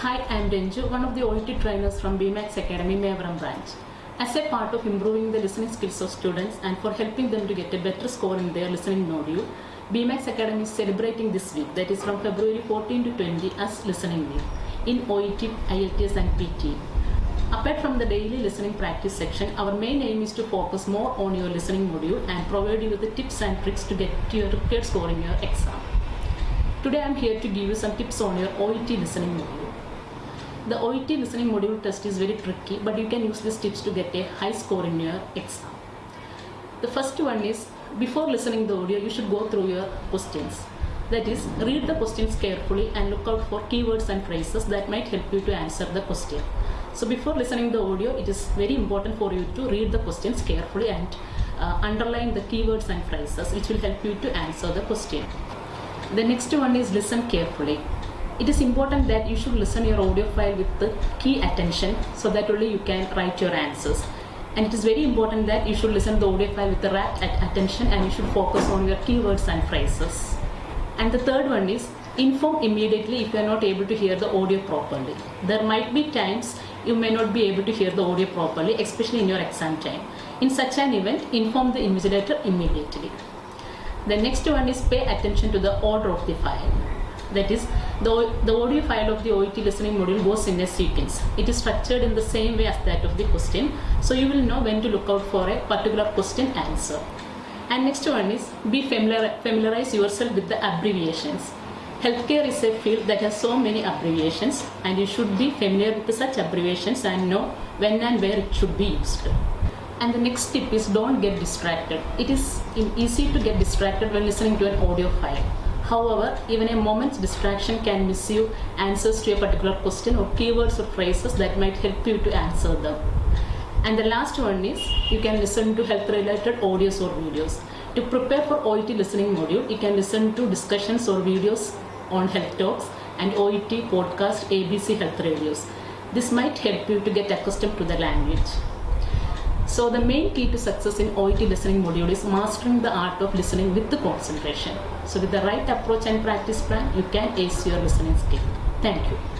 Hi, I'm Renju, one of the OET trainers from BMAX Academy, Mevaram branch. As a part of improving the listening skills of students and for helping them to get a better score in their listening module, BMAX Academy is celebrating this week, that is from February 14 to 20, as Listening Week in OET, IELTS, and PT. Apart from the daily listening practice section, our main aim is to focus more on your listening module and provide you with the tips and tricks to get to your required score in your exam. Today I am here to give you some tips on your OET listening module. The OET listening module test is very tricky, but you can use these tips to get a high score in your exam. The first one is before listening the audio, you should go through your questions. That is, read the questions carefully and look out for keywords and phrases that might help you to answer the question. So before listening the audio, it is very important for you to read the questions carefully and uh, underline the keywords and phrases which will help you to answer the question. The next one is listen carefully. It is important that you should listen your audio file with the key attention so that only you can write your answers. And it is very important that you should listen the audio file with the rapt attention and you should focus on your keywords and phrases. And the third one is inform immediately if you are not able to hear the audio properly. There might be times you may not be able to hear the audio properly, especially in your exam time. In such an event, inform the invigilator immediately. The next one is pay attention to the order of the file. That is, the, the audio file of the OET listening module goes in a sequence. It is structured in the same way as that of the question, so you will know when to look out for a particular question answer. And next one is be familiar, familiarize yourself with the abbreviations. Healthcare is a field that has so many abbreviations and you should be familiar with such abbreviations and know when and where it should be used. And the next tip is don't get distracted. It is easy to get distracted when listening to an audio file. However, even a moment's distraction can miss you answers to a particular question or keywords or phrases that might help you to answer them. And the last one is you can listen to health related audios or videos. To prepare for OET listening module, you can listen to discussions or videos on health talks and OET podcast ABC health radios. This might help you to get accustomed to the language. So the main key to success in OET listening module is mastering the art of listening with the concentration. So with the right approach and practice plan, you can ace your listening skill. Thank you.